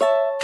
you